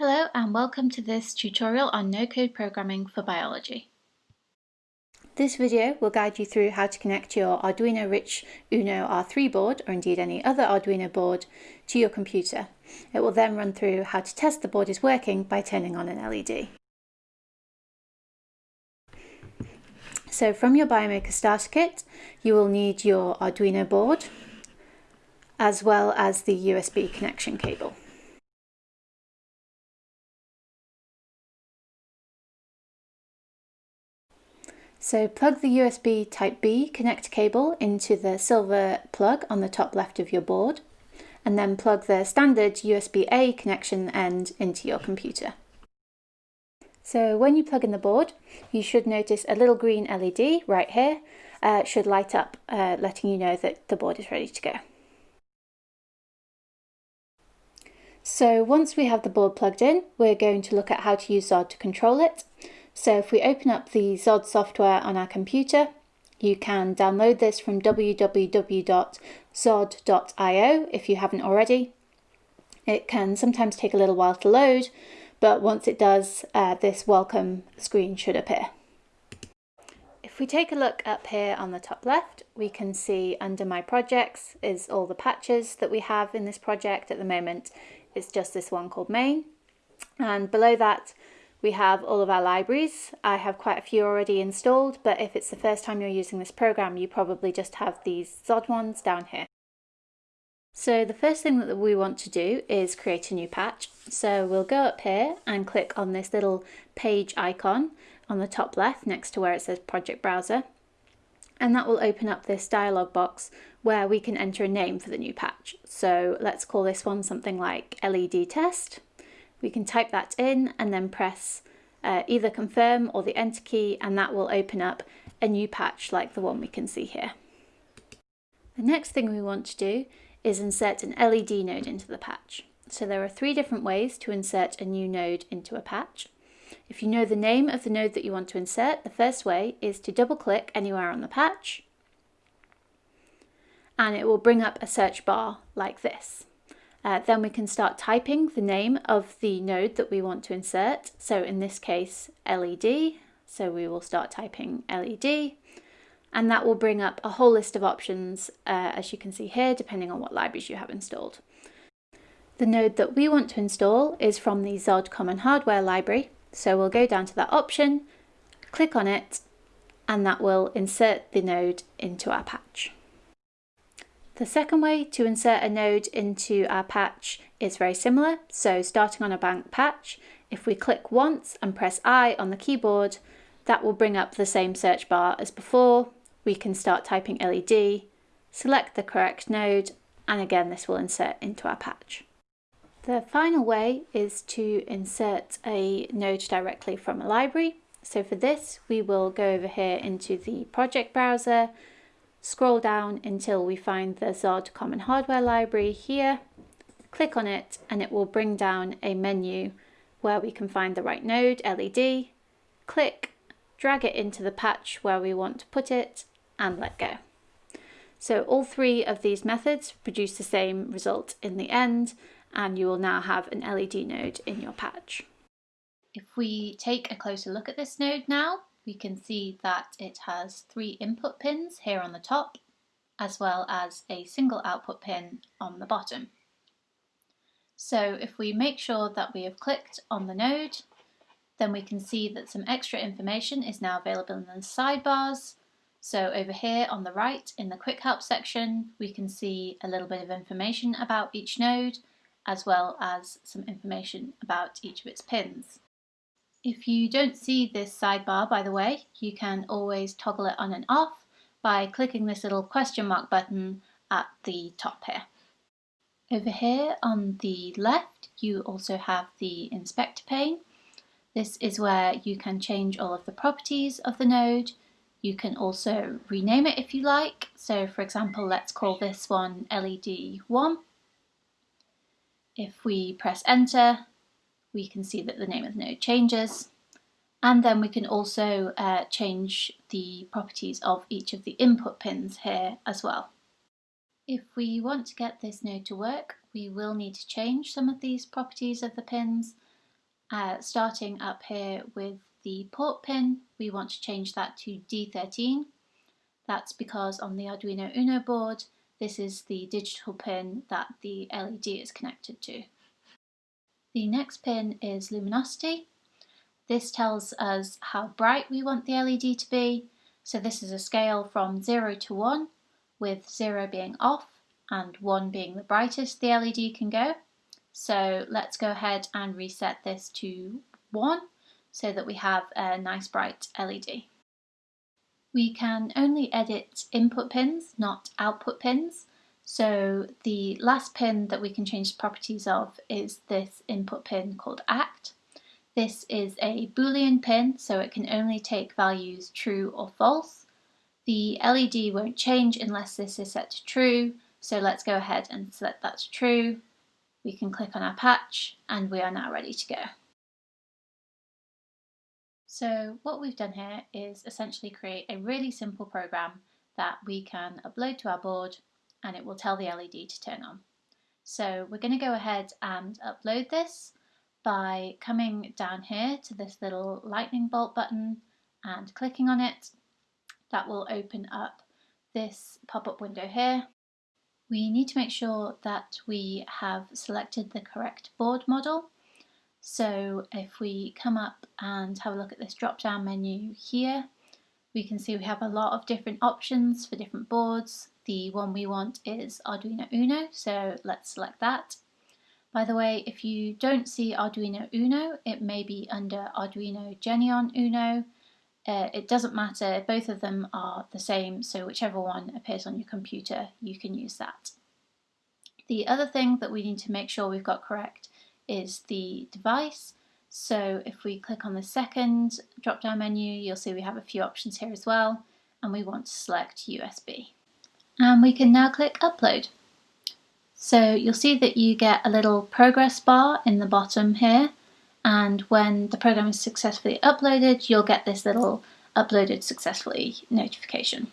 Hello and welcome to this tutorial on no-code programming for biology. This video will guide you through how to connect your Arduino Rich Uno R3 board, or indeed any other Arduino board, to your computer. It will then run through how to test the board is working by turning on an LED. So from your Biomaker starter kit, you will need your Arduino board, as well as the USB connection cable. So plug the USB Type-B connect cable into the silver plug on the top left of your board, and then plug the standard USB-A connection end into your computer. So when you plug in the board, you should notice a little green LED right here uh, should light up, uh, letting you know that the board is ready to go. So once we have the board plugged in, we're going to look at how to use XOD to control it. So if we open up the XOD software on our computer, you can download this from www.xod.io if you haven't already. It can sometimes take a little while to load, but once it does, uh, this welcome screen should appear. If we take a look up here on the top left, we can see under my projects is all the patches that we have in this project at the moment. It's just this one called main. And below that, we have all of our libraries. I have quite a few already installed, but if it's the first time you're using this program, you probably just have these XOD ones down here. So the first thing that we want to do is create a new patch. So we'll go up here and click on this little page icon on the top left next to where it says Project Browser. And that will open up this dialog box where we can enter a name for the new patch. So let's call this one something like LED test we can type that in and then press uh, either confirm or the enter key and that will open up a new patch like the one we can see here. The next thing we want to do is insert an LED node into the patch. So there are three different ways to insert a new node into a patch. If you know the name of the node that you want to insert, the first way is to double click anywhere on the patch and it will bring up a search bar like this. Uh, then we can start typing the name of the node that we want to insert. So in this case, LED. So we will start typing LED and that will bring up a whole list of options uh, as you can see here depending on what libraries you have installed. The node that we want to install is from the XOD Common Hardware library so we'll go down to that option, click on it and that will insert the node into our patch. The second way to insert a node into our patch is very similar. So starting on a blank patch, if we click once and press I on the keyboard, that will bring up the same search bar as before. We can start typing LED, select the correct node, and again this will insert into our patch. The final way is to insert a node directly from a library. So for this, we will go over here into the project browser Scroll down until we find the XOD Common Hardware Library here. Click on it and it will bring down a menu where we can find the right node, LED. Click, drag it into the patch where we want to put it and let go. So all three of these methods produce the same result in the end and you will now have an LED node in your patch. If we take a closer look at this node now, we can see that it has three input pins here on the top as well as a single output pin on the bottom. So if we make sure that we have clicked on the node then we can see that some extra information is now available in the sidebars. So over here on the right in the quick help section we can see a little bit of information about each node as well as some information about each of its pins. If you don't see this sidebar, by the way, you can always toggle it on and off by clicking this little question mark button at the top here. Over here on the left, you also have the inspector pane. This is where you can change all of the properties of the node. You can also rename it if you like. So for example, let's call this one LED1. If we press enter, we can see that the name of the node changes. And then we can also uh, change the properties of each of the input pins here as well. If we want to get this node to work, we will need to change some of these properties of the pins. Uh, starting up here with the port pin, we want to change that to D13. That's because on the Arduino Uno board, this is the digital pin that the LED is connected to. The next pin is luminosity. This tells us how bright we want the LED to be. So this is a scale from 0 to 1, with 0 being off and 1 being the brightest the LED can go. So let's go ahead and reset this to 1 so that we have a nice bright LED. We can only edit input pins, not output pins. So the last pin that we can change the properties of is this input pin called ACT. This is a boolean pin, so it can only take values true or false. The LED won't change unless this is set to true, so let's go ahead and set that to true. We can click on our patch and we are now ready to go. So what we've done here is essentially create a really simple program that we can upload to our board and it will tell the LED to turn on. So we're going to go ahead and upload this by coming down here to this little lightning bolt button and clicking on it. That will open up this pop-up window here. We need to make sure that we have selected the correct board model so if we come up and have a look at this drop down menu here, we can see we have a lot of different options for different boards. The one we want is Arduino Uno, so let's select that. By the way, if you don't see Arduino Uno, it may be under Arduino Genuino Uno. Uh, it doesn't matter, both of them are the same, so whichever one appears on your computer, you can use that. The other thing that we need to make sure we've got correct is the device. So if we click on the second drop down menu, you'll see we have a few options here as well, and we want to select USB. And we can now click upload. So you'll see that you get a little progress bar in the bottom here, and when the program is successfully uploaded, you'll get this little uploaded successfully notification.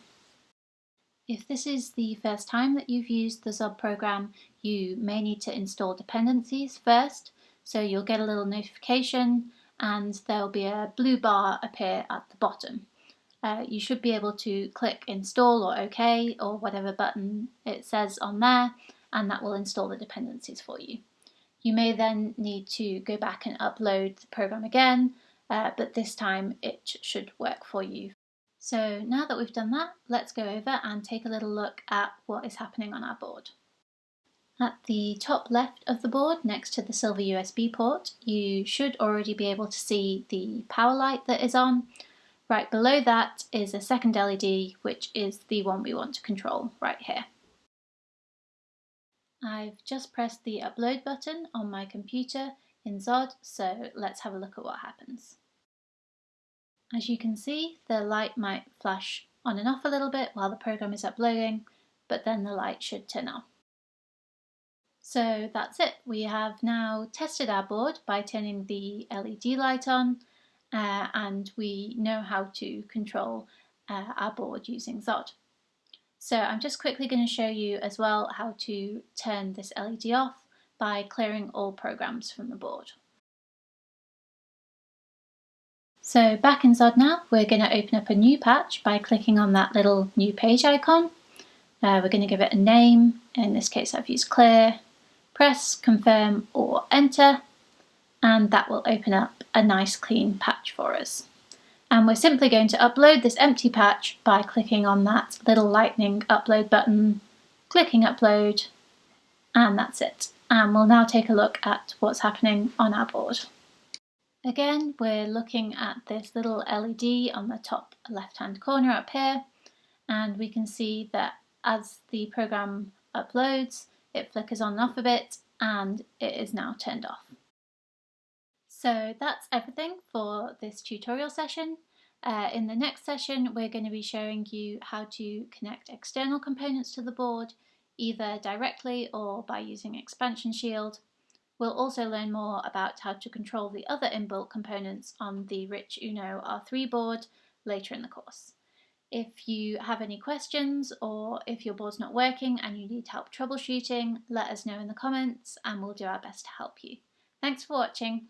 If this is the first time that you've used the XOD program, you may need to install dependencies first. So you'll get a little notification and there'll be a blue bar appear at the bottom. Uh, you should be able to click install or OK or whatever button it says on there and that will install the dependencies for you. You may then need to go back and upload the program again, uh, but this time it should work for you so now that we've done that, let's go over and take a little look at what is happening on our board. At the top left of the board, next to the silver USB port, you should already be able to see the power light that is on. Right below that is a second LED, which is the one we want to control right here. I've just pressed the upload button on my computer in XOD, so let's have a look at what happens. As you can see, the light might flash on and off a little bit while the program is uploading, but then the light should turn on. So that's it. We have now tested our board by turning the LED light on uh, and we know how to control uh, our board using XOD. So I'm just quickly going to show you as well how to turn this LED off by clearing all programs from the board. So back in XOD now, we're going to open up a new patch by clicking on that little new page icon. Uh, we're going to give it a name, in this case I've used clear, press confirm or enter, and that will open up a nice clean patch for us. And we're simply going to upload this empty patch by clicking on that little lightning upload button, clicking upload, and that's it. And we'll now take a look at what's happening on our board. Again, we're looking at this little LED on the top left-hand corner up here, and we can see that as the program uploads, it flickers on and off a bit, and it is now turned off. So that's everything for this tutorial session. Uh, in the next session, we're going to be showing you how to connect external components to the board, either directly or by using Expansion Shield. We'll also learn more about how to control the other inbuilt components on the Rich Uno R3 board later in the course. If you have any questions or if your board's not working and you need help troubleshooting, let us know in the comments and we'll do our best to help you. Thanks for watching.